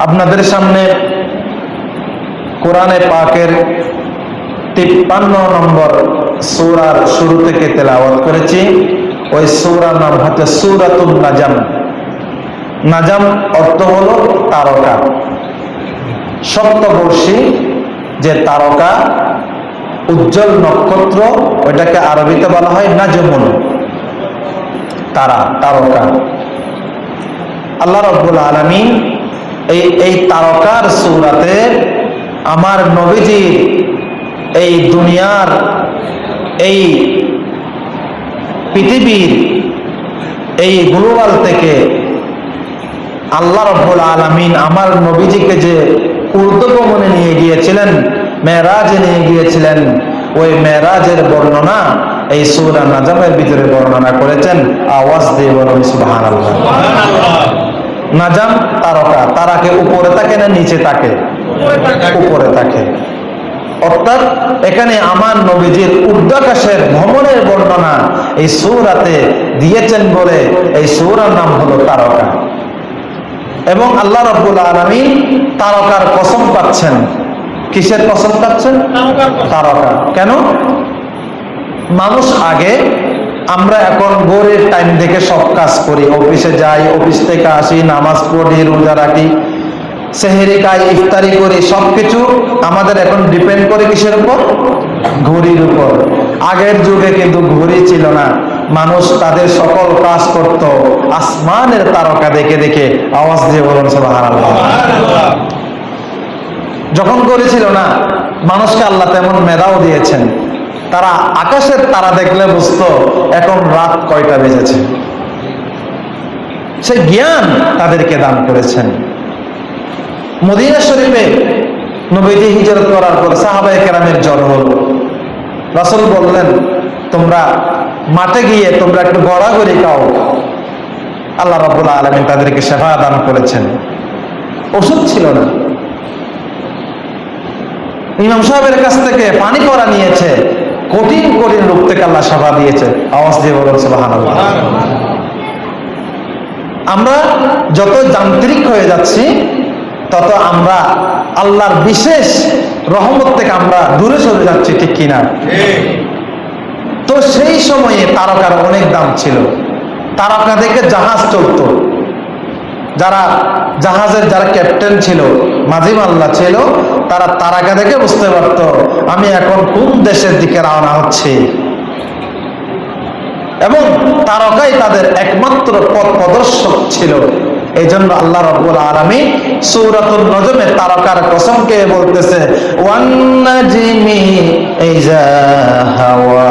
আপনাদের সামনে কোরআনে পাকের তিপ্পান্ন নম্বর সূরার শুরু থেকে তেলাওয়াত করেছি। ওই সূরার নাম হচ্ছে সূরাতুন নাজাম। নাজাম অর্থ হল তারকা। সপ্তবর্ষী যে তারকা, উজ্জ্বল নক্ষত্র, ওইটাকে আরবিতে বলা হয় নাজমুন। তারা, তারকা। আল্লাহ রব্বুল আলমিন এই এই তারকার সৌরাতে আমার নবীজি এই দুনিয়ার এই পৃথিবীর এই গ্লোবাল থেকে আল্লাহ রব্বুল আলমিন আমার নবীজিকে যে ঊর্ধ্বগমনে নিয়ে গিয়েছিলেন, মেয়েরাজে নিয়ে গিয়েছিলেন, ওই মেয়েরাজের বর্ণনা এই সূরা নাজামের ভিতরে বর্ণনা করেছেন। আওয়াজ দিয়ে বলুন, সুবহানাল্লাহ। নাজাম তারকা, তারাকে উপরে থাকে না নিচে থাকে? উপরে থাকে। অর্থাৎ এখানে আমার নবীজির উর্দাকাশের ভ্রমণের বর্ণনা এই সৌরাতে দিয়েছেন বলে এই সৌরার নাম হলো তারকা। এবং আল্লাহ রব্বুল আলমী তারকার কসম পাচ্ছেন। কিসের কসম পাচ্ছেন? তারকা। কেন? মানুষ আগে আমরা এখন ভোরের টাইম থেকে সব কাজ করি। অফিসে যাই, অফিস থেকে আসি, নামাজ পড়ি, রোজা রাখি, সেহেরি খাই, ইফতারি করি, সবকিছু আমাদের এখন ডিপেন্ড করে কিসের উপর? ঘড়ির উপর। আগের যুগে কিন্তু ঘড়ি ছিল না। মানুষ তাদের সকল কাজ করত। আসমানের তারকা দেখে দেখে আওয়াজ দিয়ে বলুন যখন করেছিল না, মানুষকে আল্লাহ তেমন মেধাও দিয়েছেন। তারা আকাশের তারা দেখলে বুঝতো, এখন রাত কয়টা বেজেছে। সেই জ্ঞান তাদেরকে দান করেছেন। মদিনা শরীফে নবীজি হিজরত করার পর সাহাবাই কেরামের জ্বর হল। রাসুল বললেন, তোমরা মাঠে গিয়ে তোমরা একটু গড়াগড়ি খাও। আল্লাহ রাবুল আলমিন তাদেরকে সেবা দান করেছেন। ওষুধ ছিল না। ইমাম সাহেবের কাছ থেকে পানি পড়া নিয়েছে। কঠিন কঠিন রূপ থেকে আল্লাহ সেবা দিয়েছে। আওয়াজ দিয়ে বলুন আমরা যত যান্ত্রিক হয়ে যাচ্ছি, তত আমরা আল্লাহর বিশেষ রহমত থেকে আমরা দূরে সরে যাচ্ছি, ঠিক কিনা? তো সেই সময়ে তারকার অনেক দাম ছিল। তারকা দেখে জাহাজ চলত। যারা জাহাজের, যারা ক্যাপ্টেন ছিল মাঝিম আল্লাহ ছিল তারা তারাকা দেখে বুঝতে পারত, আমি এখন কোন দেশের দিকে রওনা হচ্ছে? এবং তারকাই তাদের একমাত্র পথ প্রদর্শক ছিল। এই জন্য আল্লাহ রব্বুল আলমী সৌরাতুল নজমে তারকার কসমকে বলতেছে ওয়ান্নাজিমি ইজা হাওয়া।